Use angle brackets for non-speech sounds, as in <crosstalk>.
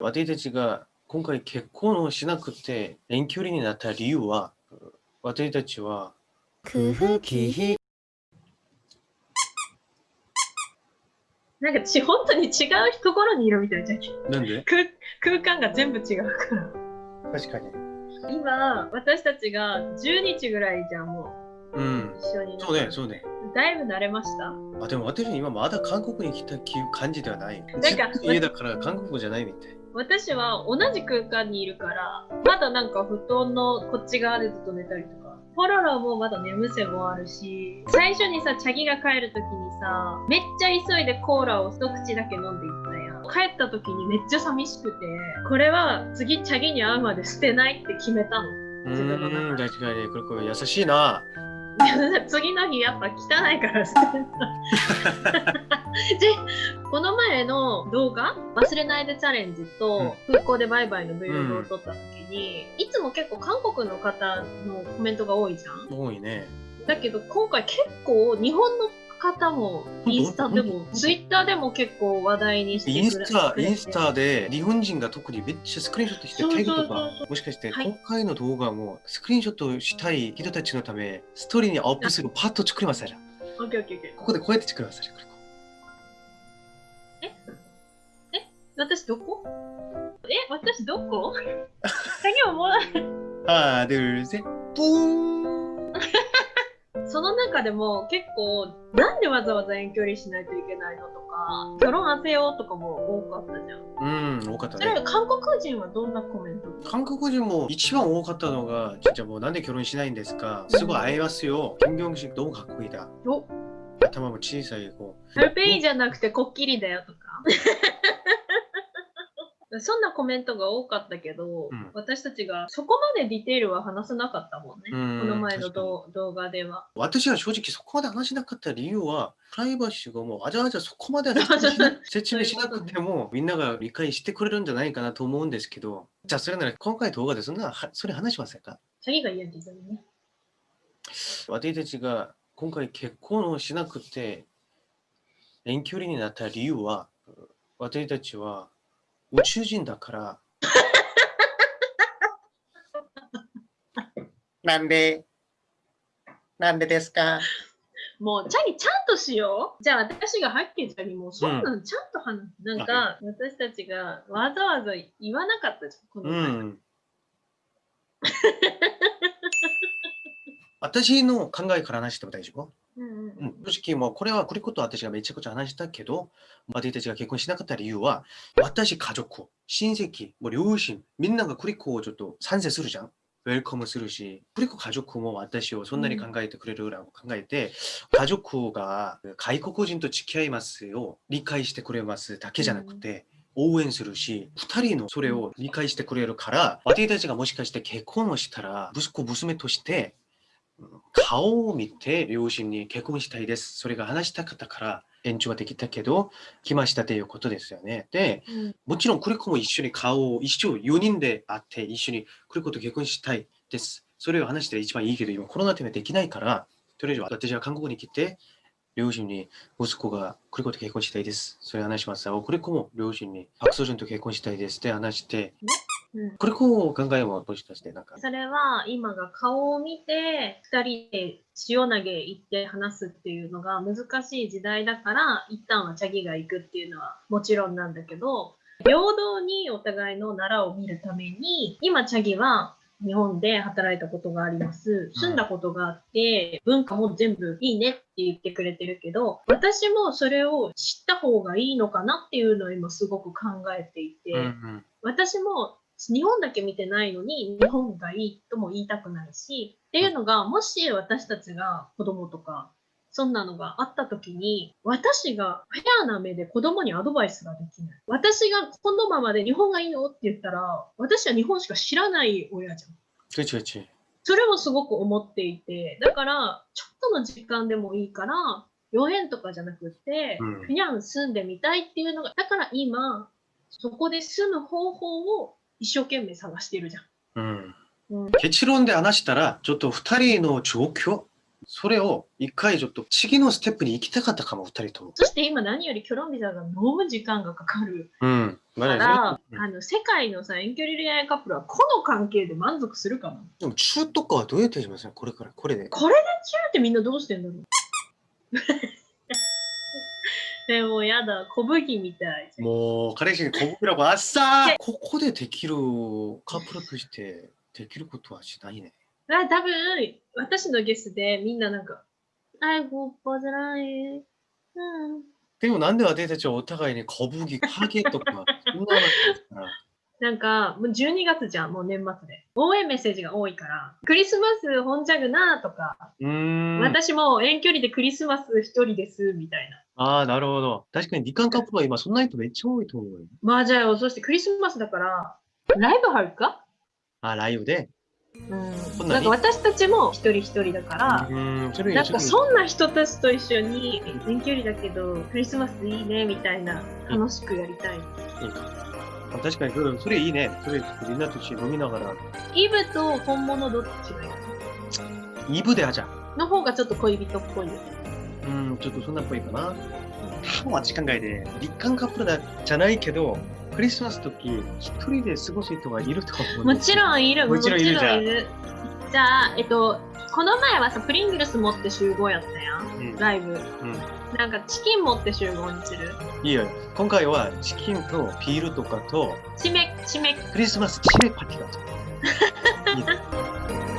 私たちが今回結婚をしなくて遠距離になった理由は、私たちは空腹気なんかち本当に違うところにいるみたいじゃん。なんで？空空間が全部違うから。確かに。今、私たちが10日ぐらいじゃん、もうんう。一緒に。そうね、そうね。だいぶ慣れました。あでも私今まだ韓国に来たっていう感じではない。なんか家だから韓国じゃないみたい。私は同じ空間にいるから、まだなんか布団のこっち側でずっと寝たりとか。ポロロもまだ眠せもあるし、最初にさ、チャギが帰るときにさ、めっちゃ急いでコーラを一口だけ飲んでいったやん。帰ったときにめっちゃ寂しくて、これは次チャギに会うまで捨てないって決めたの。う自分の確かに。これこれ優しいな。<laughs> 次の日やっぱ汚いから捨てた <laughs> でこの前の動画忘れないでチャレンジと空港でバイバイの Vlog を撮った時に、いつも結構韓国の方のコメントが多いじゃん多いね。だけど今回結構日本の方もインスタでもツイッターでも結構話題にしてインスタ、インスタで日本人が特にめっちゃスクリーンショットしてそうそうタグとか、もしかしてはい今回の動画もスクリーンショットしたい人たちのため、ストーリーにアップするパッと作りますから。オッケーオッケーオッケーここでこうやって作りますから。私どこえ私どこ鍵をもらあー、で、せ、ブーン<laughs> その中でも結構なんでわざわざ遠距離しないといけないのとか결혼하세요とかも多かったじゃん。うん、多かったそれね。韓国人はどんなコメント韓国人も一番多かったのが、じゃあもうなんで結婚しないんですかすぐ会えますよ。金正恩너무かっこいいだ。お 頭も小さい子。ペルペイじゃなくてこっきりだよとか。<laughs> そんなコメントが多かったけど、うん私たちがそこまでディテールは話さなかったもんね。うんこの前の動動画では。私は正直そこまで話しなかった理由は、プライバシーがもうわざわざそこまで説明しなくても、みんなが理解してくれるんじゃないかなと思うんですけど、じゃあそれなら今回動画でそんなはそれ話しませんか？チャギが言うけどね。私たちが今回結婚をしなくて遠距離になった理由は、私たちは宇宙人だから。<laughs> なんで？なんでですか？もう、チャギちゃんとしよう。じゃあ私がはっきりチャギもうそんなのちゃんと話す。なんか、私たちがわざわざ言わなかったじゃん。このう前。ん。<laughs> 私の考えから話しても大丈夫？うんうんうん、正直もうこれはこれこと私がめちゃくちゃ話したけど、私たちが結婚しなかった理由は、私家族、親戚、もう両親、みんながクリコをちょっと賛成するじゃん。ウェルカムするし、クリコ家族も私をそんなに考えてくれる裏を考えて、家族が外国人と付き合いますを理解してくれますだけじゃなくて、応援するし、二人のそれを理解してくれるから、私たちがもしかして結婚をしたら、息子、娘として、顔を見て両親に結婚したいです。それが話したかったから延長はできたけど、来ましたということですよね。で、うんもちろんクリコも一緒に顔を一緒4人で会って一緒にクリコと結婚したいです。それを話して一番いいけど、今コロナでできないから、とりあえず私は韓国に来て、両親に息子がクリコと結婚したいです。それ話します。おクリコも両親にパクソジュンと結婚したいですって話して、うんクリコを考えももしかしてなんか、それは今が顔を見て2人で塩投げ行って話すっていうのが難しい時代だから一旦はチャギが行くっていうのはもちろんなんだけど平等にお互いの奈良を見るために今チャギは日本で働いたことがあります。住んだことがあって文化も全部いいねって言ってくれてるけど私もそれを知った方がいいのかなっていうのを今すごく考えていて。うんうん。私も日本だけ見てないのに日本がいいとも言いたくないしっていうのがもし私たちが子供とかそんなのがあった時に私がフェアな目で子供にアドバイスができない。私がこのままで日本がいいのって言ったら私は日本しか知らない親じゃん。それもすごく思っていてだからちょっとの時間でもいいから4円とかじゃなくて、うん。フィアン住んでみたいっていうのがだから今そこで住む方法を一生懸命探してるじゃん。うんうん、結論で話したら、ちょっと二人の状況、それを一回ちょっと次のステップに行きたかったかも、二人とも。そして今何よりキョロンビザが飲む時間がかかるうん。まだから、うんあの世界のさ遠距離恋愛カップルはこの関係で満足するかなでも中とかはどうやってしますかこれから、これで。これで中ってみんなどうしてんだろうでもやだ小麦みたい。もう、彼氏に小袋があっさー。ここでできるカップルとしてできることはしないね。あ多分私のゲスでみんななんか「あいごっぱじゃない」うん。でもなんで私たちはお互いに小麦、影とか、そんなのですから。なんかもう12月じゃんもう年末で応援メッセージが多いからクリスマス本ジャグなとか。私も遠距離でクリスマス一人ですみたいなああ、なるほど。確かに、離婚カップルは今、そんな人めっちゃ多いと思うよ。まあじゃあそしてクリスマスだからライブあるか？あ、ライブで？うん、んなんか私たちも一人一人だからう、ーん、なんかそそんな人たちと一緒に遠距離だけどクリスマスいいねみたいな楽しくやりたい。れい。あ確かにそれ、それいいね。それ、みんなと一緒に飲みながら。イブと本物どっちがいい？イブであじゃん。の方がちょっと恋人っぽいよ。うん、ちょっとそんなっぽいかな。多分あっち考えで、立韓カップルだじゃないけど、クリスマス時、一人で過ごす人がいると思う。もちろんいる。もちろんいるじゃんもちろんいるじゃあ、えっと、この前はさ、プリングルス持って集合やったやん。うん。ライブ。うん。なんかチキン持って集合にする。いいよ。今回はチキンとビールとかと、締め、締め、クリスマス締めパーティーだと。いいね